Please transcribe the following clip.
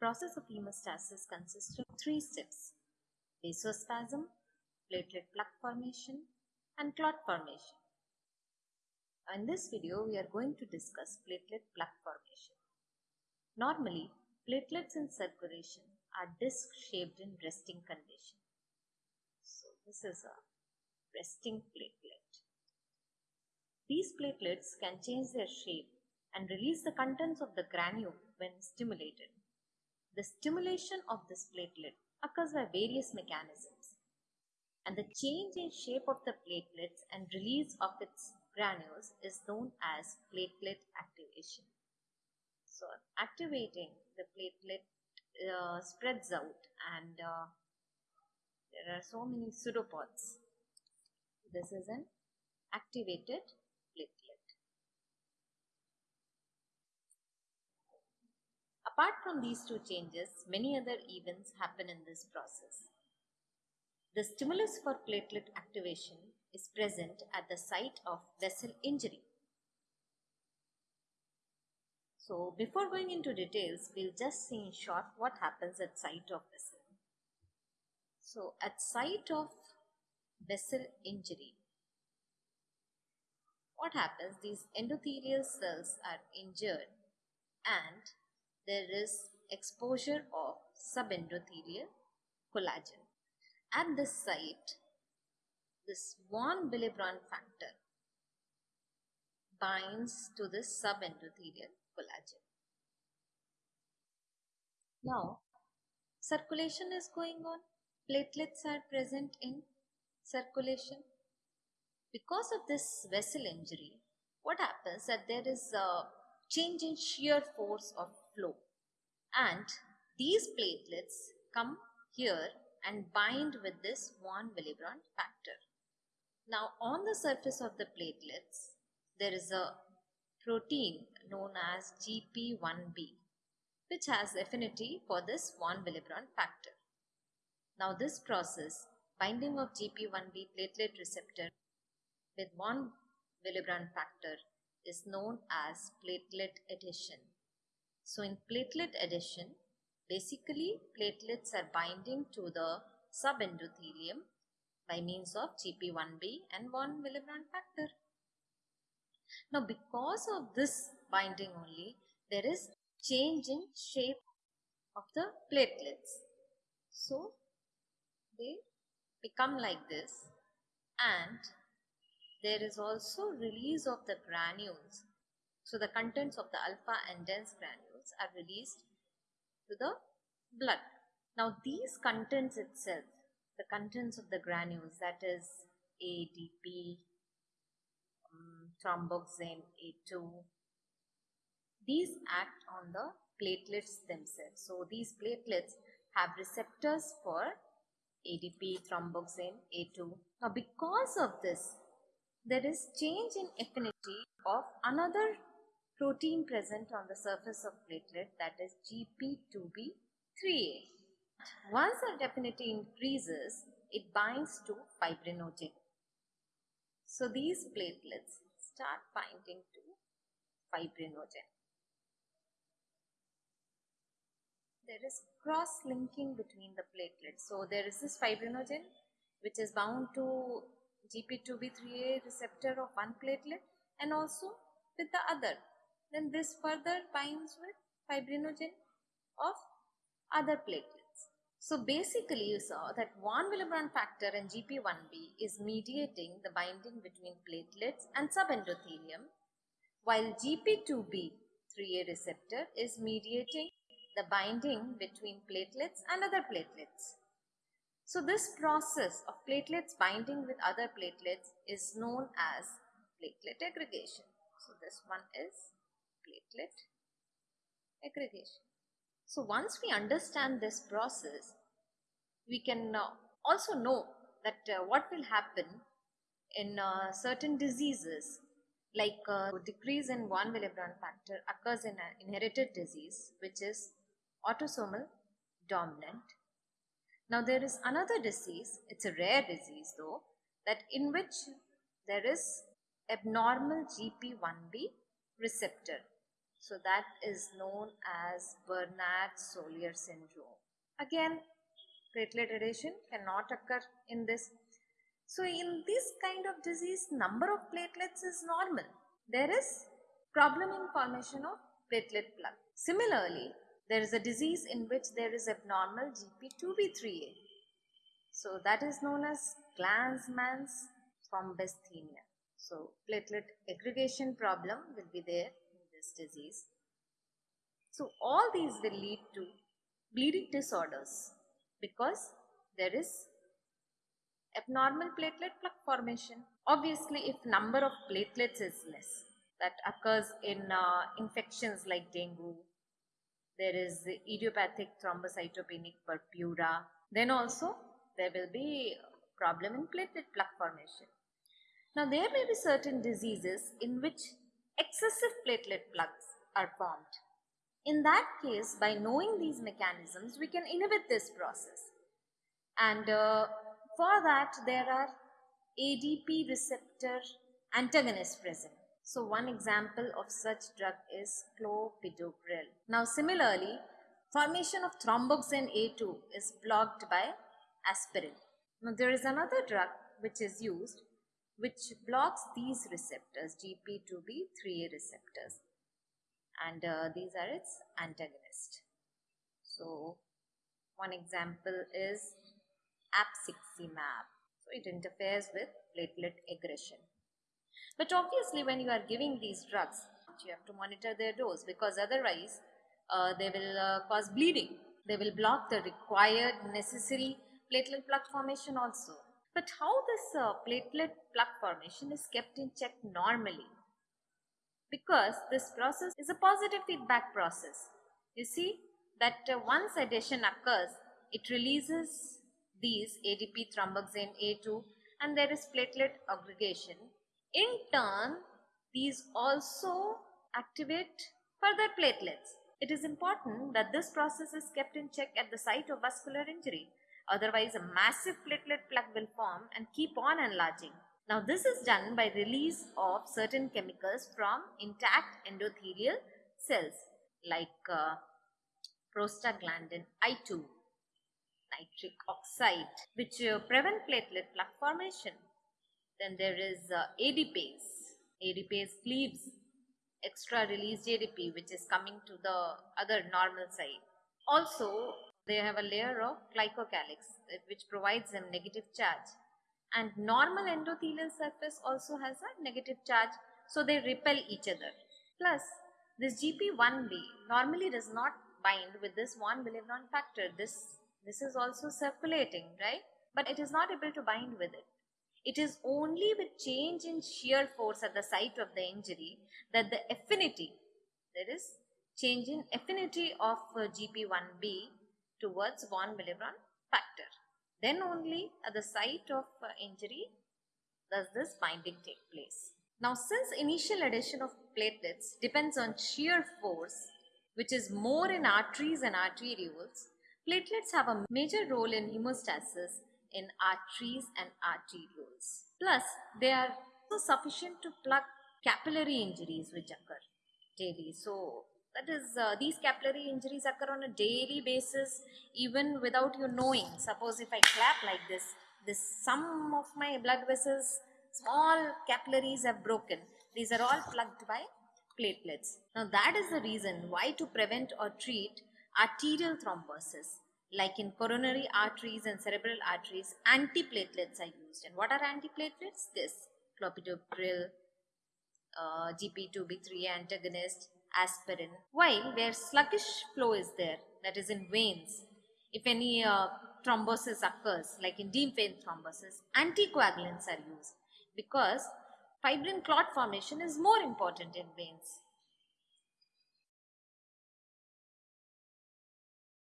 process of hemostasis consists of three steps vasospasm, platelet plug formation, and clot formation. In this video, we are going to discuss platelet plug formation. Normally, platelets in circulation are disc shaped in resting condition. So, this is a resting platelet. These platelets can change their shape and release the contents of the granule when stimulated. The stimulation of this platelet occurs by various mechanisms and the change in shape of the platelets and release of its granules is known as platelet activation. So activating the platelet uh, spreads out and uh, there are so many pseudopods. This is an activated platelet. Apart from these two changes, many other events happen in this process. The stimulus for platelet activation is present at the site of vessel injury. So before going into details, we'll just see in short what happens at site of vessel. So at site of vessel injury, what happens? These endothelial cells are injured and there is exposure of subendothelial collagen. At this site, this von Willebrand factor binds to this subendothelial collagen. Now, circulation is going on. Platelets are present in circulation. Because of this vessel injury, what happens that there is a change in shear force of flow and these platelets come here and bind with this von Willebrand factor. Now on the surface of the platelets there is a protein known as GP1B which has affinity for this von Willebrand factor. Now this process binding of GP1B platelet receptor with von Willebrand factor is known as platelet adhesion. So in platelet adhesion, basically platelets are binding to the subendothelium by means of GP1B and von Willebrand factor. Now because of this binding only, there is change in shape of the platelets. So they become like this and there is also release of the granules. So the contents of the alpha and dense granules are released to the blood. Now these contents itself, the contents of the granules that is ADP, um, thromboxane A2, these act on the platelets themselves. So these platelets have receptors for ADP, thromboxane A2. Now because of this, there is change in affinity of another protein present on the surface of platelet that is GP2B3A. Once the affinity increases, it binds to fibrinogen. So these platelets start binding to fibrinogen. There is cross-linking between the platelets. So there is this fibrinogen which is bound to GP2B3A receptor of one platelet and also with the other. Then this further binds with fibrinogen of other platelets. So basically you saw that von Willebrand factor and GP1B is mediating the binding between platelets and subendothelium while GP2B3A receptor is mediating the binding between platelets and other platelets. So this process of platelets binding with other platelets is known as platelet aggregation. So this one is platelet aggregation. So once we understand this process, we can uh, also know that uh, what will happen in uh, certain diseases like uh, decrease in von Willebrand factor occurs in an inherited disease which is autosomal dominant now there is another disease, it's a rare disease though, that in which there is abnormal GP1B receptor. So that is known as Bernard-Soulier syndrome. Again, platelet adhesion cannot occur in this. So in this kind of disease, number of platelets is normal. There is problem in formation of platelet plug. Similarly, there is a disease in which there is abnormal GP2B3A. So that is known as Glanzmann's thrombasthenia. So platelet aggregation problem will be there this disease. So all these will lead to bleeding disorders because there is abnormal platelet plug formation. Obviously, if number of platelets is less, that occurs in uh, infections like dengue, there is idiopathic thrombocytopenic purpura, then also there will be problem in platelet plug formation. Now there may be certain diseases in which excessive platelet plugs are formed. In that case, by knowing these mechanisms, we can inhibit this process. And uh, for that, there are ADP receptor antagonists present. So one example of such drug is clopidogrel. Now similarly, formation of thromboxane A2 is blocked by aspirin. Now there is another drug which is used which blocks these receptors GP2B3A receptors and uh, these are its antagonists. So one example is abciximab. So it interferes with platelet aggression. But obviously when you are giving these drugs, you have to monitor their dose because otherwise uh, they will uh, cause bleeding. They will block the required necessary platelet plug formation also. But how this uh, platelet plug formation is kept in check normally? Because this process is a positive feedback process. You see that uh, once adhesion occurs, it releases these ADP thromboxane A2 and there is platelet aggregation. In turn, these also activate further platelets. It is important that this process is kept in check at the site of vascular injury Otherwise, a massive platelet plug will form and keep on enlarging. Now, this is done by release of certain chemicals from intact endothelial cells like uh, prostaglandin I2, nitric oxide, which uh, prevent platelet plug formation. Then there is uh, ADPase. ADPase cleaves extra released ADP which is coming to the other normal side. Also, they have a layer of glycocalyx which provides them negative charge and normal endothelial surface also has a negative charge so they repel each other. Plus this GP1B normally does not bind with this von Willebrand factor. This, this is also circulating, right? But it is not able to bind with it. It is only with change in shear force at the site of the injury that the affinity, there is change in affinity of uh, GP1B towards von Willebrand factor. Then only at the site of uh, injury does this binding take place. Now since initial adhesion of platelets depends on shear force which is more in arteries and arterioles, platelets have a major role in hemostasis in arteries and arterioles. Plus they are also sufficient to plug capillary injuries which occur daily. So that is uh, these capillary injuries occur on a daily basis even without you knowing. Suppose if i clap like this this some of my blood vessels small capillaries have broken. These are all plugged by platelets. Now that is the reason why to prevent or treat arterial thrombosis like in coronary arteries and cerebral arteries antiplatelets are used. And what are antiplatelets? This clopidogrel uh, gp2b3 antagonist aspirin. While where sluggish flow is there, that is in veins, if any uh, thrombosis occurs, like in deep vein thrombosis, anticoagulants are used because fibrin clot formation is more important in veins.